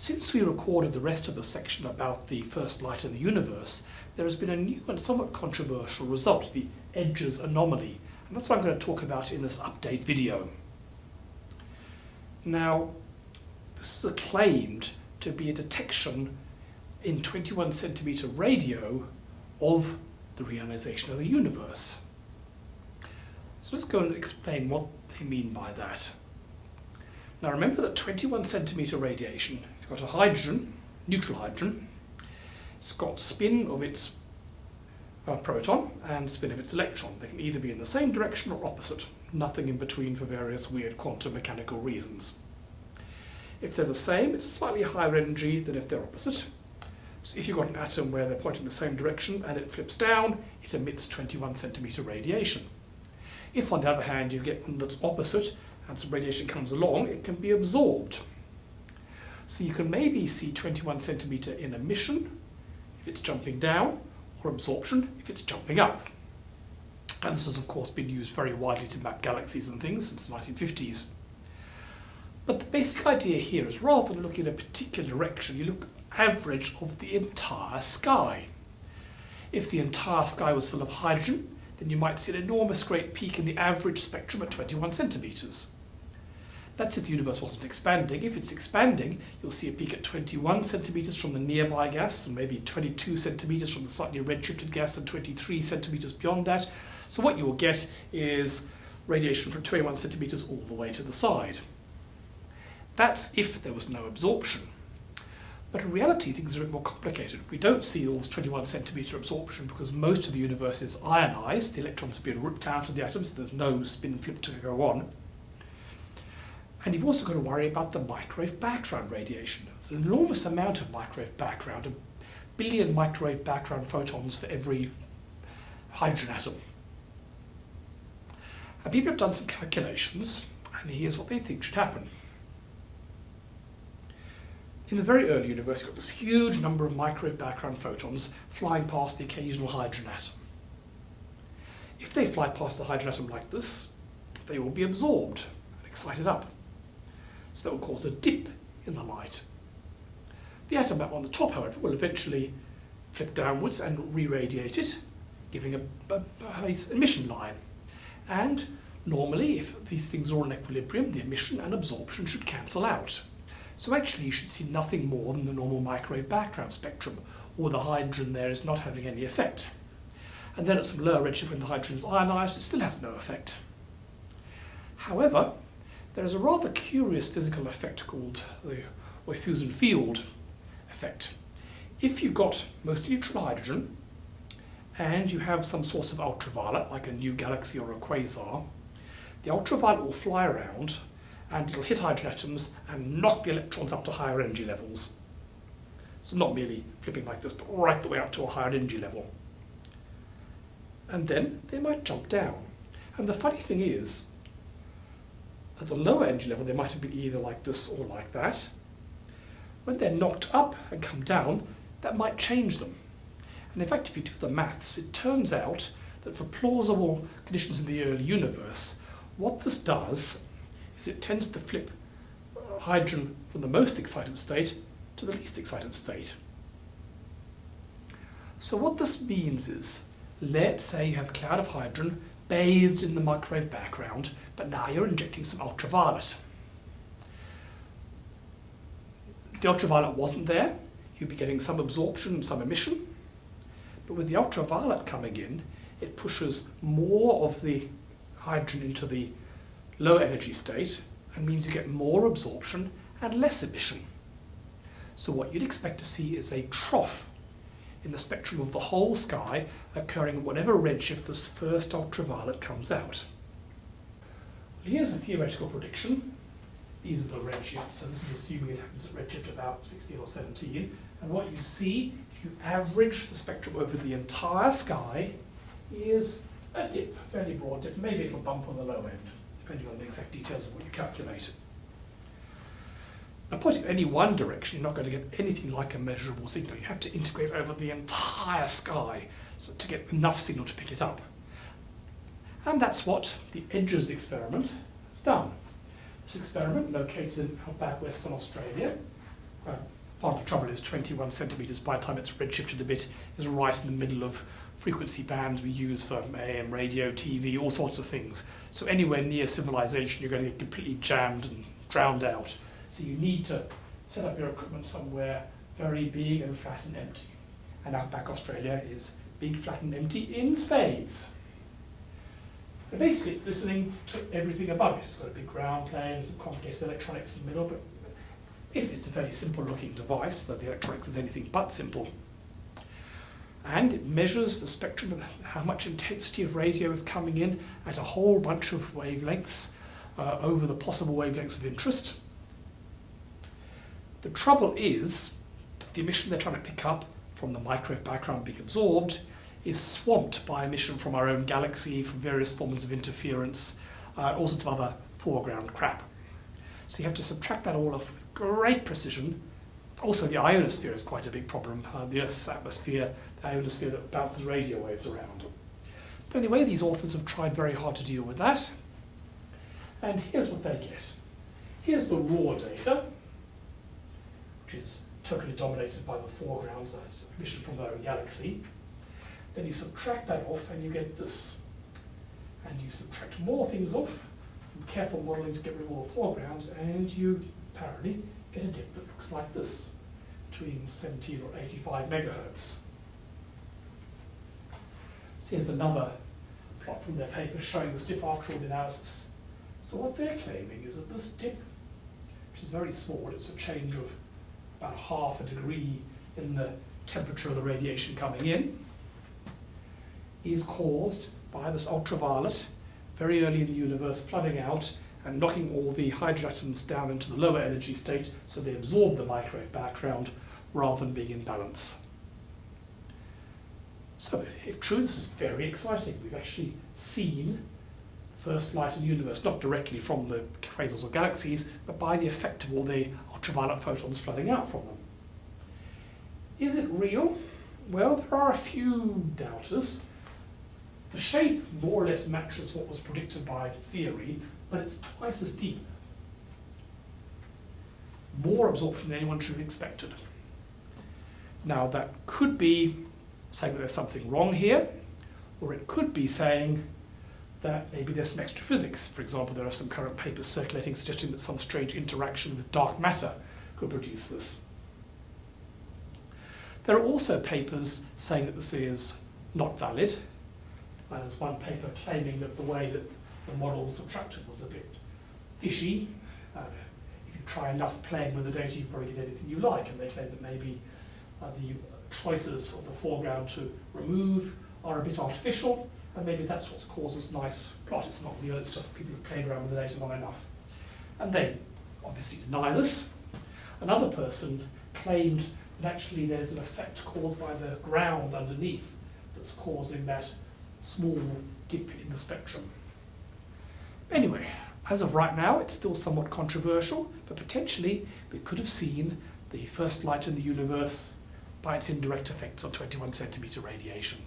Since we recorded the rest of the section about the first light in the universe, there has been a new and somewhat controversial result, the EDGES anomaly, and that's what I'm going to talk about in this update video. Now, this is claimed to be a detection in 21 centimeter radio of the reionization of the universe. So let's go and explain what they mean by that. Now remember that 21 centimeter radiation, got a hydrogen, neutral hydrogen, it's got spin of its uh, proton and spin of its electron. They can either be in the same direction or opposite, nothing in between for various weird quantum mechanical reasons. If they're the same, it's slightly higher energy than if they're opposite. So if you've got an atom where they're pointing the same direction and it flips down, it emits 21 centimeter radiation. If on the other hand you get one that's opposite and some radiation comes along, it can be absorbed. So you can maybe see 21 centimeter in emission if it's jumping down, or absorption if it's jumping up. And this has of course been used very widely to map galaxies and things since the 1950s. But the basic idea here is rather than looking in a particular direction, you look average of the entire sky. If the entire sky was full of hydrogen, then you might see an enormous great peak in the average spectrum at 21 centimetres. That's if the universe wasn't expanding. If it's expanding, you'll see a peak at 21 centimetres from the nearby gas, and maybe 22 centimetres from the slightly redshifted gas, and 23 centimetres beyond that. So what you will get is radiation from 21 centimetres all the way to the side. That's if there was no absorption. But in reality, things are a bit more complicated. We don't see all this 21 centimetre absorption because most of the universe is ionized. The electrons have been ripped out of the atoms, so there's no spin flip to go on. And you've also got to worry about the microwave background radiation. There's an enormous amount of microwave background, a billion microwave background photons for every hydrogen atom. And people have done some calculations, and here's what they think should happen. In the very early universe, you've got this huge number of microwave background photons flying past the occasional hydrogen atom. If they fly past the hydrogen atom like this, they will be absorbed and excited up. So that will cause a dip in the light. The atom on the top, however, will eventually flip downwards and re-radiate it, giving a, a, a emission line. And normally, if these things are in equilibrium, the emission and absorption should cancel out. So actually you should see nothing more than the normal microwave background spectrum, or the hydrogen there is not having any effect. And then at some lower redshift when the hydrogen is ionized, it still has no effect. However, there is a rather curious physical effect called the Wouthuysen-Field effect. If you've got mostly neutral hydrogen, and you have some source of ultraviolet, like a new galaxy or a quasar, the ultraviolet will fly around and it'll hit hydrogen atoms and knock the electrons up to higher energy levels. So not merely flipping like this, but right the way up to a higher energy level. And then they might jump down. And the funny thing is, at the lower energy level, they might have been either like this or like that. When they're knocked up and come down, that might change them. And in fact, if you do the maths, it turns out that for plausible conditions in the early universe, what this does is it tends to flip hydrogen from the most excited state to the least excited state. So what this means is, let's say you have a cloud of hydrogen bathed in the microwave background, but now you're injecting some ultraviolet. If the ultraviolet wasn't there, you'd be getting some absorption and some emission. But with the ultraviolet coming in, it pushes more of the hydrogen into the low energy state and means you get more absorption and less emission. So what you'd expect to see is a trough in the spectrum of the whole sky occurring at whatever redshift this first ultraviolet comes out. Here's a theoretical prediction. These are the redshifts, so this is assuming it happens at redshift about 16 or 17. And what you see, if you average the spectrum over the entire sky, is a dip, a fairly broad dip, maybe it'll bump on the low end depending on the exact details of what you calculate. Now, pointing any one direction, you're not going to get anything like a measurable signal. You have to integrate over the entire sky so to get enough signal to pick it up. And that's what the EDGES experiment has done. This experiment, located out back western Australia, uh, part of the trouble is 21 centimetres by the time it's redshifted a bit is right in the middle of frequency bands we use for AM radio, TV, all sorts of things. So anywhere near civilization you're going to get completely jammed and drowned out. So you need to set up your equipment somewhere very big and flat and empty. And Outback Australia is big, flat and empty in spades. And basically it's listening to everything above it. It's got a big ground plane, some complicated electronics in the middle, but basically it's a very simple looking device, though the electronics is anything but simple. And it measures the spectrum and how much intensity of radio is coming in at a whole bunch of wavelengths uh, over the possible wavelengths of interest. The trouble is that the emission they're trying to pick up from the microwave background being absorbed is swamped by emission from our own galaxy, from various forms of interference, uh, all sorts of other foreground crap. So you have to subtract that all off with great precision. Also, the ionosphere is quite a big problem. Uh, the Earth's atmosphere, the ionosphere that bounces radio waves around. But anyway, these authors have tried very hard to deal with that. And here's what they get. Here's the raw data, which is totally dominated by the foregrounds, that's emission from their own galaxy. Then you subtract that off and you get this. And you subtract more things off from careful modelling to get rid of all the foregrounds and you apparently get a dip that looks like this, between 17 or 85 megahertz. So here's another plot from their paper showing this dip after all the analysis. So what they're claiming is that this dip, which is very small, it's a change of about half a degree in the temperature of the radiation coming in, is caused by this ultraviolet very early in the universe flooding out and knocking all the hydrogen atoms down into the lower energy state so they absorb the microwave background rather than being in balance. So if true, this is very exciting. We've actually seen first light in the universe, not directly from the quasars or galaxies, but by the effect of all the ultraviolet photons flooding out from them. Is it real? Well, there are a few doubters. The shape more or less matches what was predicted by theory, but it's twice as deep. It's more absorption than anyone should have expected. Now that could be saying that there's something wrong here, or it could be saying that maybe there's some extra physics. For example, there are some current papers circulating suggesting that some strange interaction with dark matter could produce this. There are also papers saying that this is not valid, there's one paper claiming that the way that the model subtracted was a bit fishy. Uh, if you try enough playing with the data, you probably get anything you like, and they claim that maybe uh, the choices of the foreground to remove are a bit artificial, and maybe that's what's caused this nice plot. It's not real, it's just people have played around with the data long enough. And they obviously deny this. Another person claimed that actually there's an effect caused by the ground underneath that's causing that small dip in the spectrum. Anyway, as of right now, it's still somewhat controversial, but potentially we could have seen the first light in the universe by its indirect effects on 21 centimeter radiation.